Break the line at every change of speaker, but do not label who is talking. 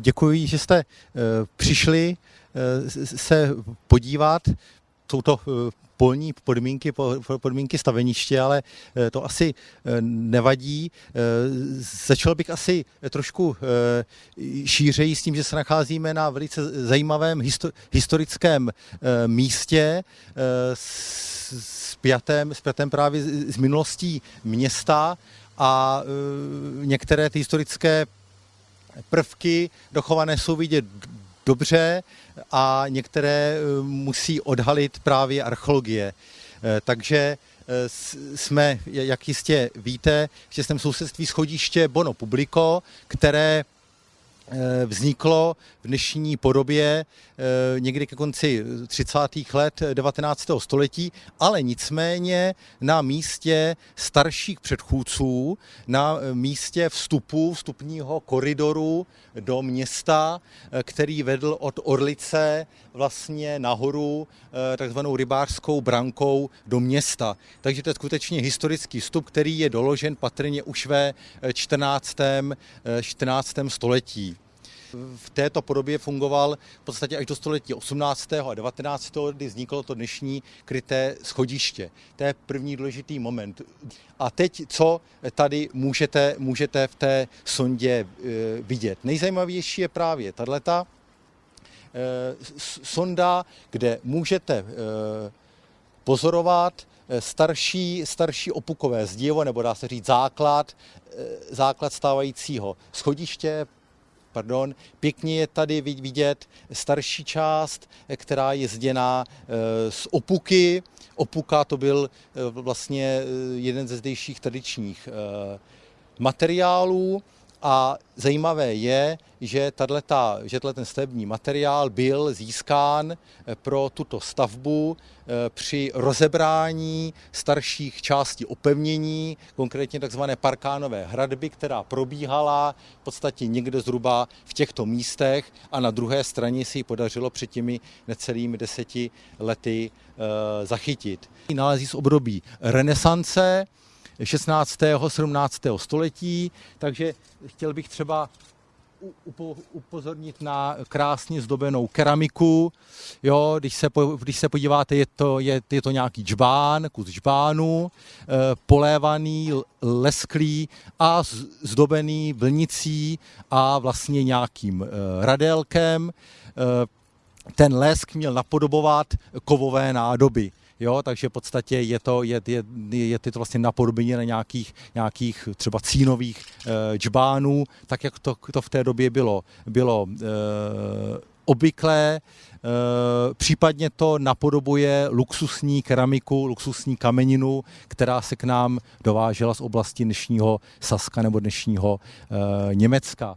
děkuji, že jste přišli se podívat. Jsou to polní podmínky, podmínky staveniště, ale to asi nevadí. Začal bych asi trošku šířeji s tím, že se nacházíme na velice zajímavém historickém místě s pětem, s pětem právě z minulostí města a některé ty historické prvky dochované jsou vidět dobře a některé eh, musí odhalit právě archeologie. Eh, takže eh, jsme, jak jistě víte, v těsném sousedství schodiště Bono Publico, které vzniklo v dnešní podobě eh, někdy ke konci 30. let 19. století, ale nicméně na místě starších předchůdců, na místě vstupu, vstupního koridoru do města, eh, který vedl od Orlice vlastně nahoru takzvanou rybářskou brankou do města. Takže to je skutečně historický vstup, který je doložen patrně už ve 14. 14. století v této podobě fungoval v podstatě až do století 18. a 19. kdy vzniklo to dnešní kryté schodiště. To je první důležitý moment. A teď, co tady můžete, můžete v té sondě e, vidět? Nejzajímavější je právě tato e, sonda, kde můžete e, pozorovat starší, starší opukové zdivo, nebo dá se říct základ, základ stávajícího schodiště, pardon. Pěkně je tady vidět starší část, která je zděná eh, z opuky. Opuka to byl eh, vlastně eh, jeden ze zdejších tradičních materiálů. A zajímavé je, že, tato, že ten stavební materiál byl získán eh, pro tuto stavbu eh, při rozebrání starších částí opevnění, konkrétně tzv. parkánové hradby, která probíhala v podstatě někde zhruba v těchto místech a na druhé straně si ji podařilo před těmi necelými deseti lety eh, zachytit. Nálezí z období renesance, 16. 17. století, takže chtěl bych třeba upozornit na krásně zdobenou keramiku. Jo, když, se, když se podíváte, je to, je, je to nějaký džbán, kus džbánu, eh, polévaný, lesklý a zdobený vlnicí a vlastně nějakým eh, radelkem. Eh, ten lesk měl napodobovat kovové nádoby. Jo, takže v podstatě je to, je, je, je to vlastně napodobení na nějakých, nějakých třeba cínových e, džbánů, tak jak to, to v té době bylo, bylo e, obvyklé, e, případně to napodobuje luxusní keramiku, luxusní kameninu, která se k nám dovážela z oblasti dnešního Saska nebo dnešního Německa.